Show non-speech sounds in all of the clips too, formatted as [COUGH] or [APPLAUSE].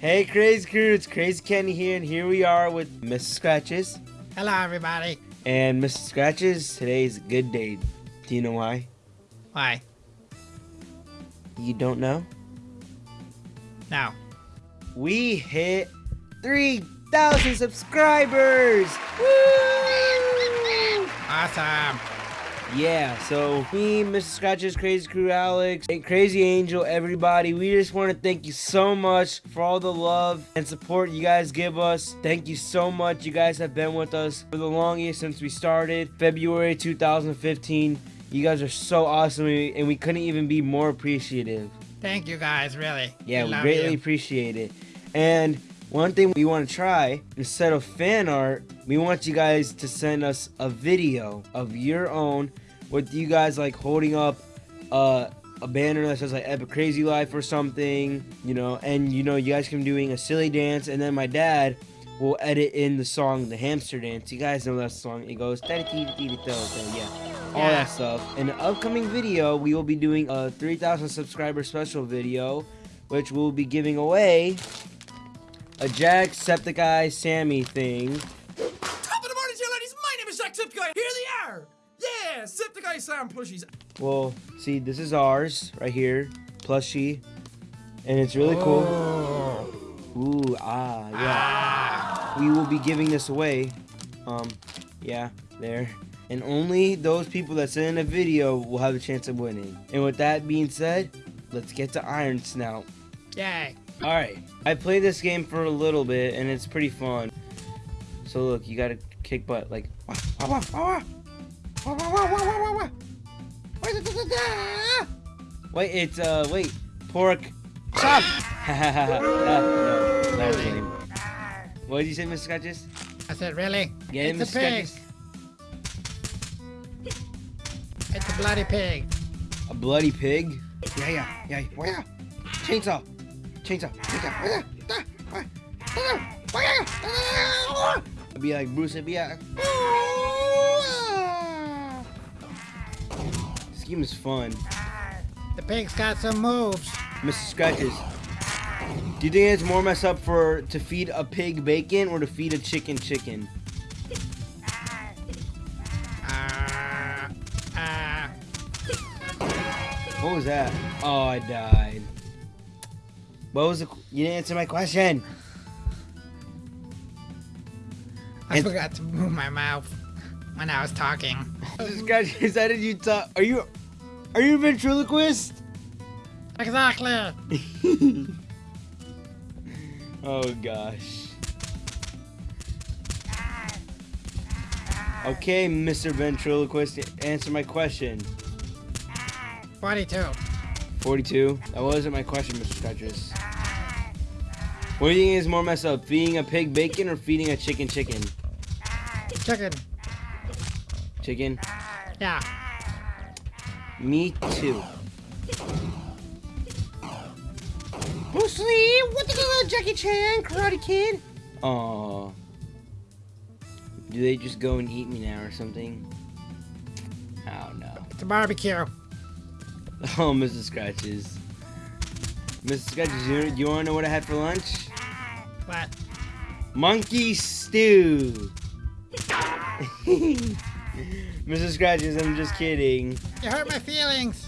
Hey, Crazy Crew, it's Crazy Kenny here, and here we are with Mrs. Scratches. Hello, everybody. And Mrs. Scratches, today is a good day. Do you know why? Why? You don't know? No. We hit 3,000 subscribers! Woo! Awesome. Yeah, so me, Mr. Scratches, Crazy Crew, Alex, and Crazy Angel, everybody, we just want to thank you so much for all the love and support you guys give us. Thank you so much. You guys have been with us for the longest since we started, February 2015. You guys are so awesome, and we couldn't even be more appreciative. Thank you guys, really. Yeah, we we greatly you. appreciate it. And one thing we want to try, instead of fan art, we want you guys to send us a video of your own with you guys like holding up uh, a banner that says like Epic Crazy Life or something, you know, and you know, you guys can be doing a silly dance, and then my dad will edit in the song The Hamster Dance. You guys know that song. It goes, yeah, all that stuff. In the upcoming video, we will be doing a 3,000 subscriber special video, which we'll be giving away a Jacksepticeye Sammy thing. Top of the morning to you, ladies. My name is Jacksepticeye. Here they are. Yeah, Septiceye Sam plushies. Well, see, this is ours right here, plushie, and it's really cool. Oh. Ooh, ah, yeah. Ah. We will be giving this away. Um, yeah, there. And only those people that send in a video will have a chance of winning. And with that being said, let's get to Iron Snout. Yay. Alright, I played this game for a little bit and it's pretty fun. So look, you gotta kick butt like. Wait, it's uh, wait, pork Stop! [LAUGHS] no, not really. What did you say, Mr. Scratches? I said, really? Get it's Mr. a pig. It's a bloody pig. A bloody pig? Yeah, yeah, yeah, yeah. Chainsaw. Chainsaw! Chainsaw! It'd be like Bruce, it'd be like. This game is fun. The pig's got some moves. Mr. Scratches. Do you think it's more messed up for to feed a pig bacon or to feed a chicken chicken? Ah. Ah. What was that? Oh, I died. What was the? You didn't answer my question. I forgot to move my mouth when I was talking. Mr. Scratches, how did you talk? Are you, are you a ventriloquist? Exactly. [LAUGHS] oh gosh. Okay, Mr. Ventriloquist, answer my question. 42. 42? That wasn't my question, Mr. Scratches. What do you think is more messed up? Feeding a pig bacon or feeding a chicken chicken? Chicken. Chicken? Yeah. Me too. Bruce Lee, what the hell, Jackie Chan, Karate Kid? Aww. Do they just go and eat me now or something? Oh no. It's a barbecue. [LAUGHS] Oh, Mrs. Scratches. Mrs. Scratches, you, you wanna know what I had for lunch? What? Monkey stew. [LAUGHS] Mrs. Scratches, I'm just kidding. You hurt my feelings.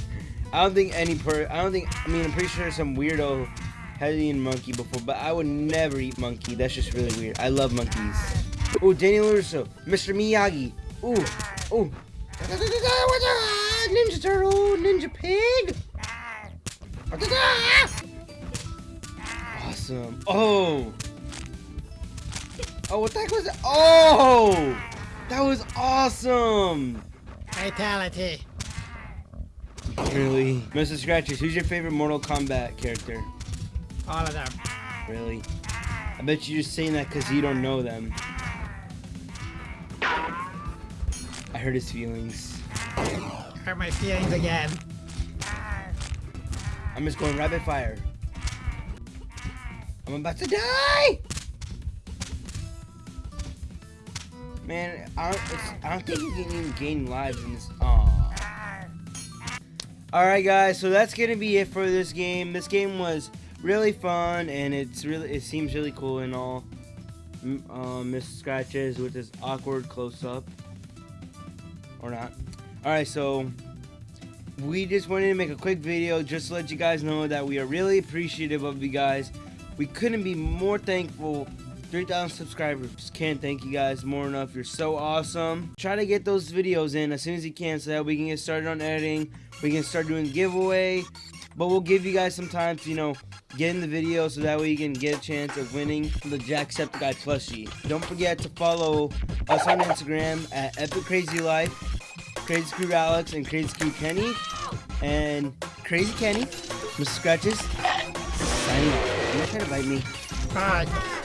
[LAUGHS] I don't think any per. I don't think. I mean, I'm pretty sure some weirdo has eaten monkey before, but I would never eat monkey. That's just really weird. I love monkeys. Oh, Daniel LaRusso, Mr. Miyagi. Ooh, ooh. [LAUGHS] Ninja Turtle, Ninja Pig. Awesome. Oh. Oh, what the heck was that? Oh, that was awesome. Fatality. Really? Mr. Scratches, who's your favorite Mortal Kombat character? All of them. Really? I bet you're just saying that because you don't know them. I hurt his feelings. Hurt my feelings again. I'm just going rapid fire. I'm about to die! Man, I don't, I don't think you can even gain lives in this. Alright, guys, so that's gonna be it for this game. This game was really fun, and it's really it seems really cool and all. Um, Miss Scratches with this awkward close up, or not. All right, so we just wanted to make a quick video just to let you guys know that we are really appreciative of you guys. We couldn't be more thankful. 3,000 subscribers. Can't thank you guys more enough. You're so awesome. Try to get those videos in as soon as you can so that we can get started on editing. We can start doing giveaway. But we'll give you guys some time to, you know, get in the video so that way you can get a chance of winning the Jacksepticeye plushie. Don't forget to follow us on Instagram at Epic Crazy Life, Crazy Crew Alex, and Crazy Crew Kenny. And Crazy Kenny, Mr. Scratches, signing off. You try to bite me. Bye.